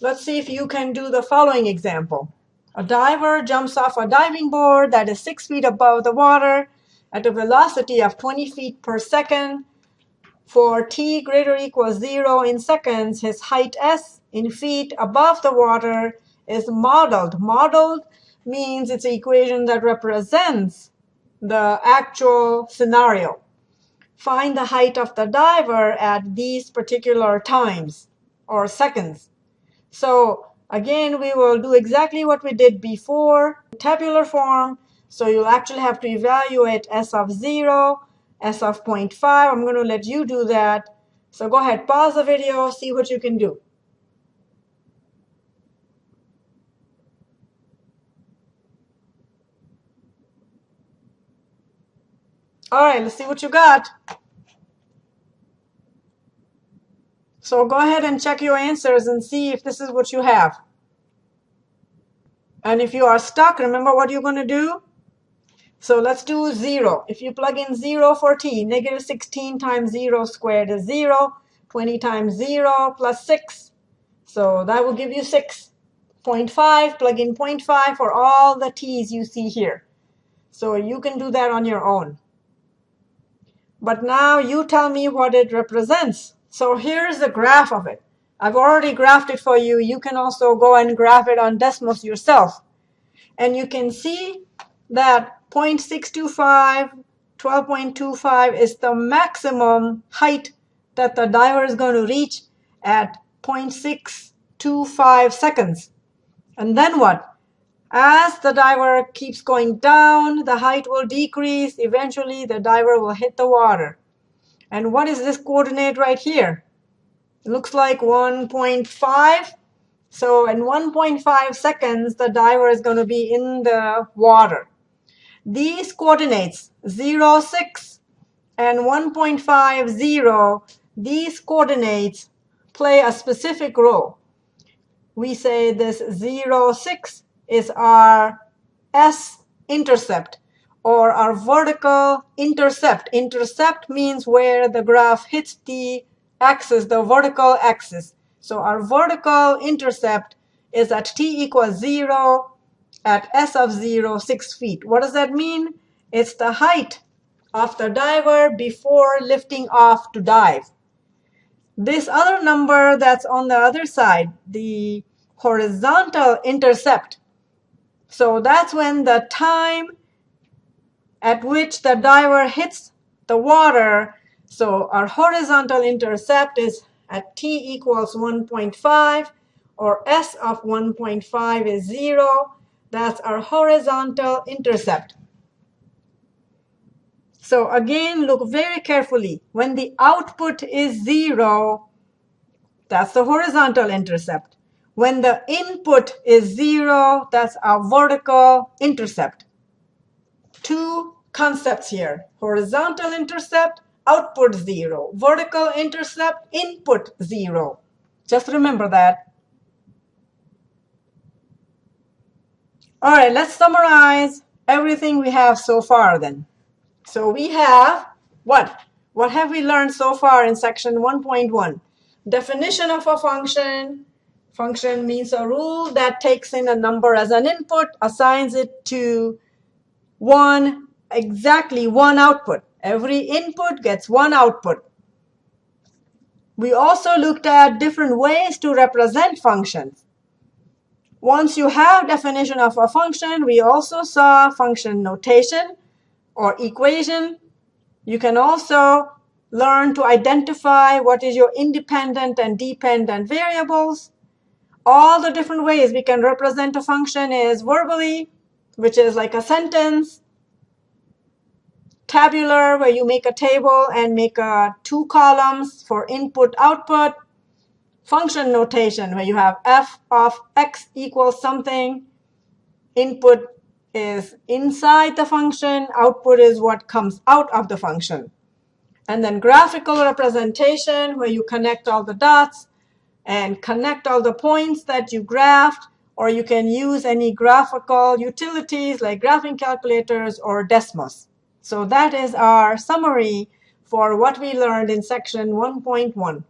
Let's see if you can do the following example. A diver jumps off a diving board that is 6 feet above the water at a velocity of 20 feet per second. For t greater equals 0 in seconds, his height s in feet above the water is modeled. Modeled means it's an equation that represents the actual scenario. Find the height of the diver at these particular times or seconds. So again, we will do exactly what we did before, tabular form. So you'll actually have to evaluate S of 0, S of 0.5. I'm going to let you do that. So go ahead, pause the video, see what you can do. All right, let's see what you got. So go ahead and check your answers and see if this is what you have. And if you are stuck, remember what you're going to do? So let's do 0. If you plug in 0 for t, negative 16 times 0 squared is 0. 20 times 0 plus 6. So that will give you 6.5. Plug in 0.5 for all the t's you see here. So you can do that on your own. But now you tell me what it represents. So here's the graph of it. I've already graphed it for you. You can also go and graph it on Desmos yourself. And you can see that 0.625, 12.25 is the maximum height that the diver is going to reach at 0.625 seconds. And then what? As the diver keeps going down, the height will decrease. Eventually, the diver will hit the water. And what is this coordinate right here? It looks like 1.5. So in 1.5 seconds, the diver is going to be in the water. These coordinates, 0, 6, and 1.5, 0, these coordinates play a specific role. We say this 0, 6 is our s-intercept or our vertical intercept. Intercept means where the graph hits the axis, the vertical axis. So our vertical intercept is at t equals 0 at s of 0, 6 feet. What does that mean? It's the height of the diver before lifting off to dive. This other number that's on the other side, the horizontal intercept. So that's when the time at which the diver hits the water. So our horizontal intercept is at t equals 1.5 or s of 1.5 is 0. That's our horizontal intercept. So again, look very carefully. When the output is 0, that's the horizontal intercept. When the input is 0, that's our vertical intercept two concepts here. Horizontal intercept, output 0. Vertical intercept, input 0. Just remember that. All right, let's summarize everything we have so far then. So we have what? What have we learned so far in section 1.1? Definition of a function. Function means a rule that takes in a number as an input, assigns it to one, exactly one output. Every input gets one output. We also looked at different ways to represent functions. Once you have definition of a function, we also saw function notation or equation. You can also learn to identify what is your independent and dependent variables. All the different ways we can represent a function is verbally, which is like a sentence. Tabular, where you make a table and make uh, two columns for input, output. Function notation, where you have f of x equals something. Input is inside the function. Output is what comes out of the function. And then graphical representation, where you connect all the dots and connect all the points that you graphed or you can use any graphical utilities like graphing calculators or Desmos. So that is our summary for what we learned in section 1.1.